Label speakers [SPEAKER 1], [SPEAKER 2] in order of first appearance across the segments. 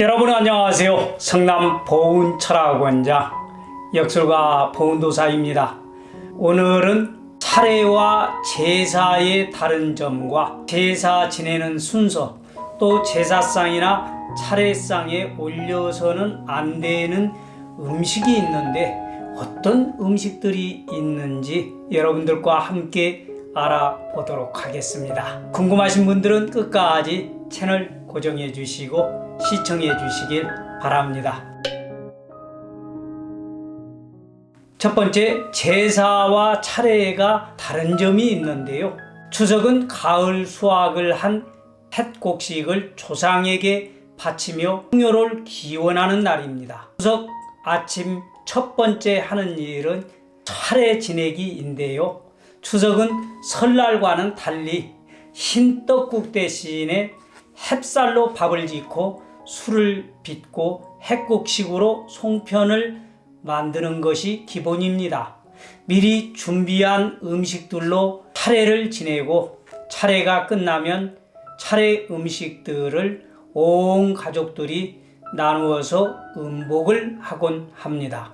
[SPEAKER 1] 여러분 안녕하세요. 성남 보훈철학원장 역술가 보훈도사입니다. 오늘은 차례와 제사의 다른 점과 제사 지내는 순서 또 제사상이나 차례상에 올려서는 안 되는 음식이 있는데 어떤 음식들이 있는지 여러분들과 함께 알아보도록 하겠습니다. 궁금하신 분들은 끝까지 채널 고정해 주시고 시청해 주시길 바랍니다. 첫 번째, 제사와 차례가 다른 점이 있는데요. 추석은 가을 수확을 한 햇곡식을 조상에게 바치며 풍요를 기원하는 날입니다. 추석 아침 첫 번째 하는 일은 차례 지내기인데요. 추석은 설날과는 달리 흰 떡국 대신에 햅쌀로 밥을 짓고 술을 빚고 핵국식으로 송편을 만드는 것이 기본입니다. 미리 준비한 음식들로 차례를 지내고 차례가 끝나면 차례 음식들을 온 가족들이 나누어서 음복을 하곤 합니다.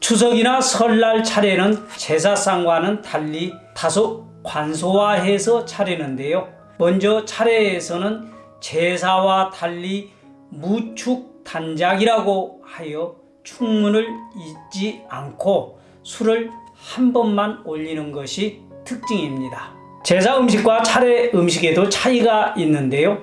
[SPEAKER 1] 추석이나 설날 차례는 제사상과는 달리 다소 관소화해서 차리는데요. 먼저 차례에서는 제사와 달리 무축 단작이라고 하여 충문을 잊지 않고 술을 한 번만 올리는 것이 특징입니다. 제사 음식과 차례 음식에도 차이가 있는데요.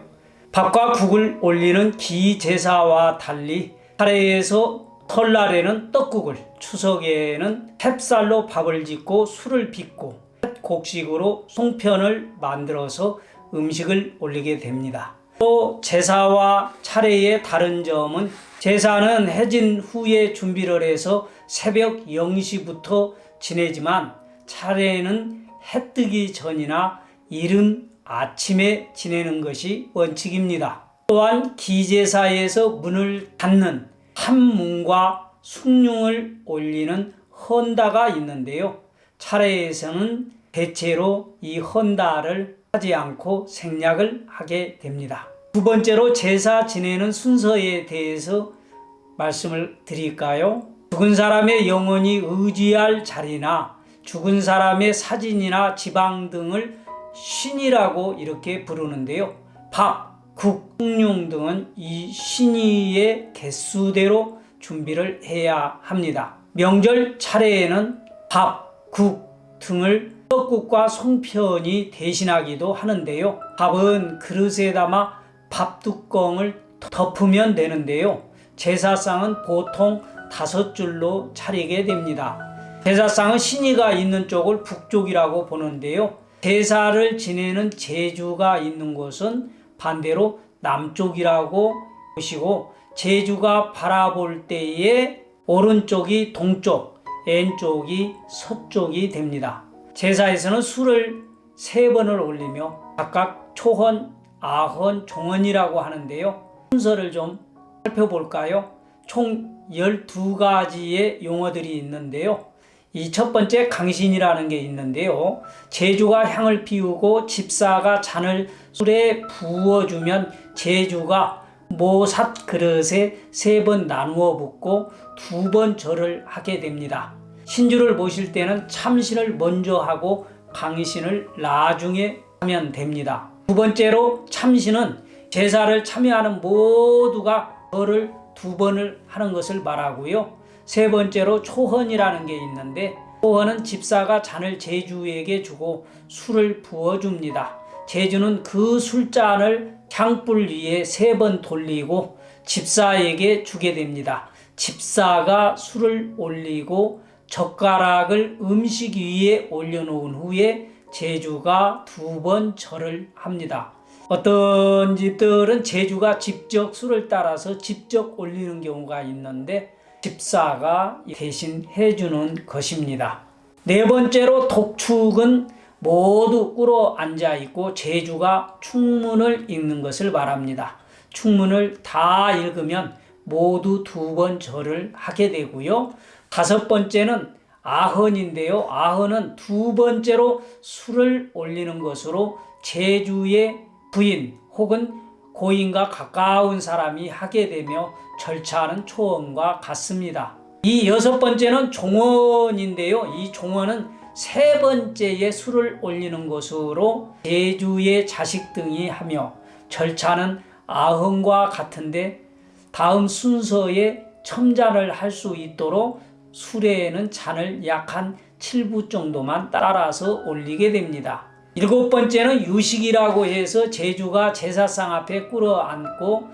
[SPEAKER 1] 밥과 국을 올리는 기제사와 달리 차례에서 설날에는 떡국을, 추석에는 햅쌀로 밥을 짓고 술을 빚고 곡식으로 송편을 만들어서 음식을 올리게 됩니다. 또 제사와 차례의 다른 점은 제사는 해진 후에 준비를 해서 새벽 0시부터 지내지만 차례는 해 뜨기 전이나 이른 아침에 지내는 것이 원칙입니다. 또한 기제사에서 문을 닫는 한문과 숭늉을 올리는 헌다가 있는데요. 차례에서는 대체로 이 헌다를 하지 않고 생략을 하게 됩니다. 두 번째로 제사 지내는 순서에 대해서 말씀을 드릴까요? 죽은 사람의 영혼이 의지할 자리나 죽은 사람의 사진이나 지방 등을 신이라고 이렇게 부르는데요. 밥, 국, 숭늉 등은 이 신의의 개수대로 준비를 해야 합니다. 명절 차례에는 밥, 국 등을 떡국과 송편이 대신하기도 하는데요. 밥은 그릇에 담아 밥뚜껑을 덮으면 되는데요. 제사상은 보통 다섯 줄로 차리게 됩니다. 제사상은 신이가 있는 쪽을 북쪽이라고 보는데요. 제사를 지내는 제주가 있는 곳은 반대로 남쪽이라고 보시고 제주가 바라볼 때에 오른쪽이 동쪽, 왼쪽이 서쪽이 됩니다. 제사에서는 술을 세 번을 올리며 각각 초헌, 아헌, 종헌이라고 하는데요. 순서를 좀 살펴볼까요? 총 12가지의 용어들이 있는데요. 이 첫 번째 강신이라는 게 있는데요. 제주가 향을 피우고 집사가 잔을 술에 부어주면 제주가 모삿 그릇에 세 번 나누어 붓고 두 번 절을 하게 됩니다. 신주를 모실 때는 참신을 먼저 하고 강신을 나중에 하면 됩니다. 두 번째로 참신은 제사를 참여하는 모두가 절을 두 번을 하는 것을 말하고요. 세 번째로 초헌이라는 게 있는데 초헌은 집사가 잔을 제주에게 주고 술을 부어줍니다. 제주는 그 술잔을 향불 위에 세 번 돌리고 집사에게 주게 됩니다. 집사가 술을 올리고 젓가락을 음식 위에 올려놓은 후에 제주가 두 번 절을 합니다. 어떤 집들은 제주가 직접 술을 따라서 직접 올리는 경우가 있는데 집사가 대신 해주는 것입니다. 네 번째로 독축은 모두 꿇어 앉아 있고 제주가 충문을 읽는 것을 말합니다. 충문을 다 읽으면 모두 두 번 절을 하게 되고요. 다섯 번째는 아헌인데요. 아헌은 두 번째로 술을 올리는 것으로 제주의 부인 혹은 고인과 가까운 사람이 하게 되며 절차하는 초원과 같습니다. 이 여섯 번째는 종원인데요. 이 종원은 세 번째에 술을 올리는 것으로 제주의 자식 등이 하며 절차는 아흥과 같은데 다음 순서에 첨자를 할 수 있도록 수레에는 잔을 약 한 7부 정도만 따라서 올리게 됩니다. 일곱 번째는 유식이라고 해서 제주가 제사상 앞에 꿇어앉고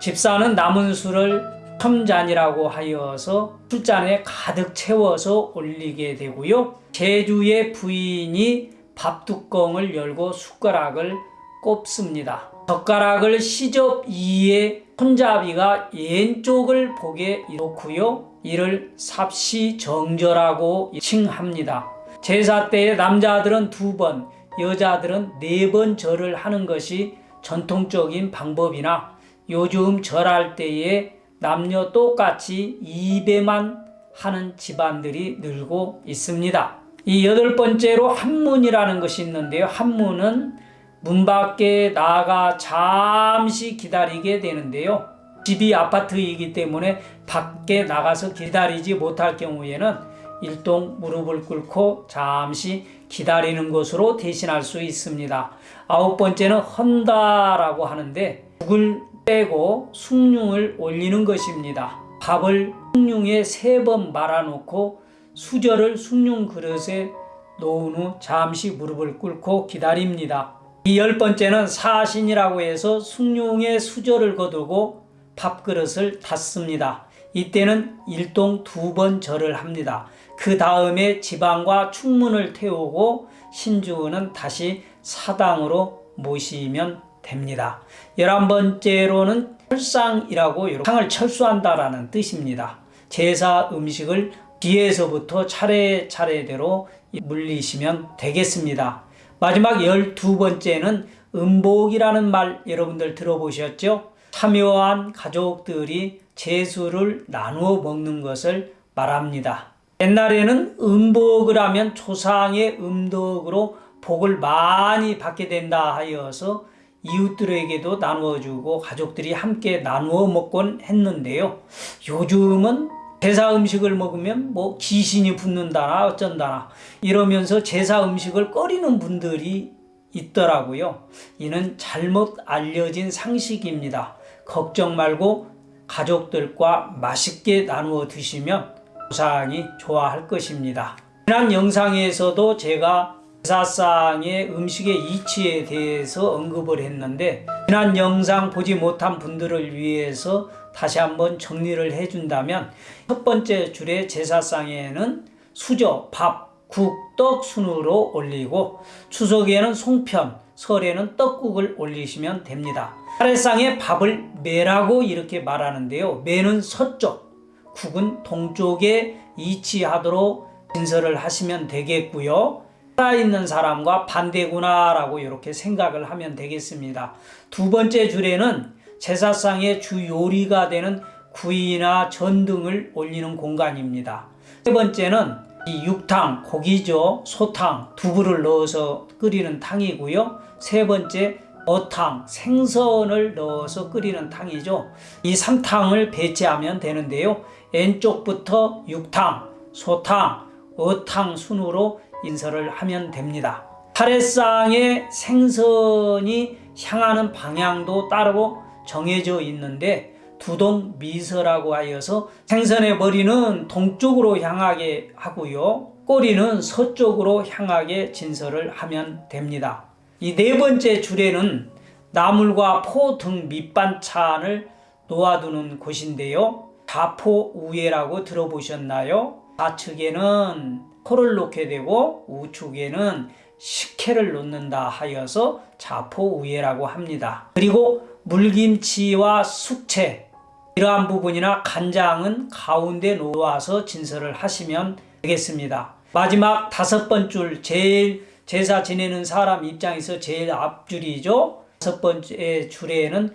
[SPEAKER 1] 집사는 남은 술을 첨잔이라고 하여서 술잔에 가득 채워서 올리게 되고요. 제주의 부인이 밥뚜껑을 열고 숟가락을 꼽습니다. 젓가락을 시접 이에 손잡이가 왼쪽을 보게 놓고요. 이를 삽시정절하고 칭합니다. 제사 때에 남자들은 두 번, 여자들은 네 번 절을 하는 것이 전통적인 방법이나 요즘 절할 때에 남녀 똑같이 2배만 하는 집안들이 늘고 있습니다. 이 여덟 번째로 한문이라는 것이 있는데요. 한문은 문 밖에 나가 잠시 기다리게 되는데요. 집이 아파트이기 때문에 밖에 나가서 기다리지 못할 경우에는 일동 무릎을 꿇고 잠시 기다리는 것으로 대신할 수 있습니다. 아홉 번째는 헌다라고 하는데 국을 빼고 숭늉을 올리는 것입니다. 밥을 숭늉에 세 번 말아놓고 수저를 숭늉 그릇에 놓은 후 잠시 무릎을 꿇고 기다립니다. 이 열 번째는 사신이라고 해서 숭늉에 수저를 거두고 밥그릇을 닫습니다. 이때는 일동 두 번 절을 합니다. 그 다음에 지방과 충문을 태우고 신주는 다시 사당으로 모시면 됩니다. 열한 번째로는 철상이라고 상을 철수한다라는 뜻입니다. 제사 음식을 뒤에서부터 차례차례대로 물리시면 되겠습니다. 마지막 열두 번째는 음복이라는 말 여러분들 들어보셨죠? 참여한 가족들이 제수를 나누어 먹는 것을 말합니다. 옛날에는 음복을 하면 조상의 음덕으로 복을 많이 받게 된다 하여서 이웃들에게도 나누어 주고 가족들이 함께 나누어 먹곤 했는데요. 요즘은 제사 음식을 먹으면 뭐 귀신이 붙는다나 어쩐다나 이러면서 제사 음식을 꺼리는 분들이 있더라고요. 이는 잘못 알려진 상식입니다. 걱정 말고 가족들과 맛있게 나누어 드시면 조상이 좋아할 것입니다. 지난 영상에서도 제가 제 사상의 음식의 이치에 대해서 언급을 했는데 지난 영상 보지 못한 분들을 위해서 다시 한번 정리를 해준다면 첫 번째 줄의 제사상에는 수저, 밥, 국, 떡 순으로 올리고 추석에는 송편, 설에는 떡국을 올리시면 됩니다. 차례상에 밥을 매라고 이렇게 말하는데요. 매는 서쪽, 국은 동쪽에 이치하도록 진설을 하시면 되겠고요. 살아있는 사람과 반대구나라고 이렇게 생각을 하면 되겠습니다. 두 번째 줄에는 제사상의 주 요리가 되는 구이나 전 등을 올리는 공간입니다. 세 번째는 이 육탕, 고기죠. 소탕, 두부를 넣어서 끓이는 탕이고요. 세 번째 어탕, 생선을 넣어서 끓이는 탕이죠. 이 3탕을 배치하면 되는데요. 왼쪽부터 육탕, 소탕, 어탕 순으로 인설을 하면 됩니다. 차례상의 생선이 향하는 방향도 따로 정해져 있는데 두동 미서라고 하여서 생선의 머리는 동쪽으로 향하게 하고요. 꼬리는 서쪽으로 향하게 진설을 하면 됩니다. 이 네 번째 줄에는 나물과 포 등 밑반찬을 놓아두는 곳인데요. 자포우예라고 들어보셨나요? 좌측에는 포를 놓게 되고 우측에는 식혜를 놓는다 하여서 자포우예라고 합니다. 그리고 물김치와 숙채 이러한 부분이나 간장은 가운데 놓아서 진설을 하시면 되겠습니다. 마지막 다섯 번 줄 제일 제사 지내는 사람 입장에서 제일 앞줄이죠. 다섯 번째 줄에는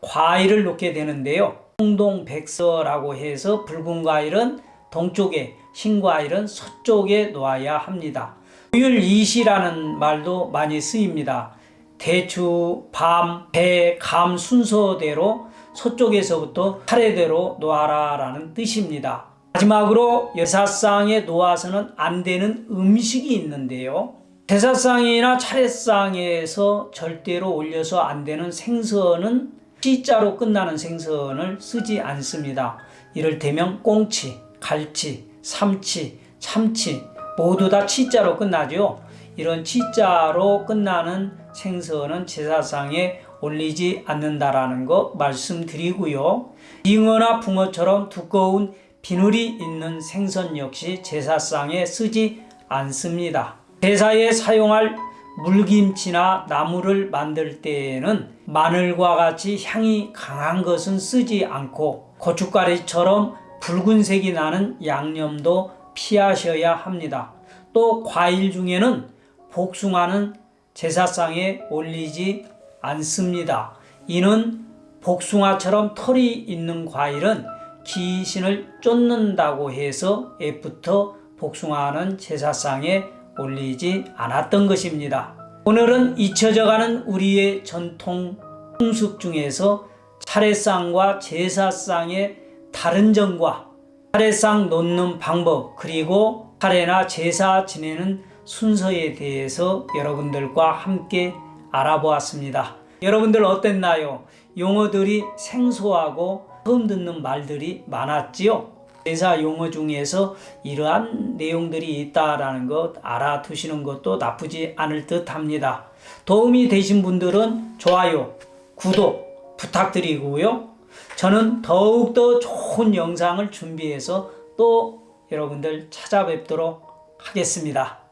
[SPEAKER 1] 과일을 놓게 되는데요. 홍동백서라고 해서 붉은 과일은 동쪽에 흰 과일은 서쪽에 놓아야 합니다. 고율이시라는 말도 많이 쓰입니다. 대추, 밤, 배, 감 순서대로 서쪽에서부터 차례대로 놓아라 라는 뜻입니다. 마지막으로 여사상에 놓아서는 안 되는 음식이 있는데요. 제사상이나 차례상에서 절대로 올려서 안 되는 생선은 C자로 끝나는 생선을 쓰지 않습니다. 이를테면 꽁치, 갈치, 삼치, 참치 모두 다 C자로 끝나죠. 이런 C자로 끝나는 생선은 제사상에 올리지 않는다라는 거 말씀드리고요. 잉어나 붕어처럼 두꺼운 비늘이 있는 생선 역시 제사상에 쓰지 않습니다. 제사에 사용할 물김치나 나물을 만들 때에는 마늘과 같이 향이 강한 것은 쓰지 않고 고춧가루처럼 붉은색이 나는 양념도 피하셔야 합니다. 또 과일 중에는 복숭아는 제사상에 올리지 않습니다. 이는 복숭아처럼 털이 있는 과일은 귀신을 쫓는다고 해서 애부터 복숭아는 제사상에 올리지 않았던 것입니다. 오늘은 잊혀져가는 우리의 전통 풍습 중에서 차례상과 제사상의 다른 점과 차례상 놓는 방법 그리고 차례나 제사 지내는 순서에 대해서 여러분들과 함께 알아보았습니다. 여러분들 어땠나요? 용어들이 생소하고 처음 듣는 말들이 많았지요? 제사 용어 중에서 이러한 내용들이 있다라는 것 알아두시는 것도 나쁘지 않을 듯 합니다. 도움이 되신 분들은 좋아요, 구독 부탁드리고요. 저는 더욱더 좋은 영상을 준비해서 또 여러분들 찾아뵙도록 하겠습니다.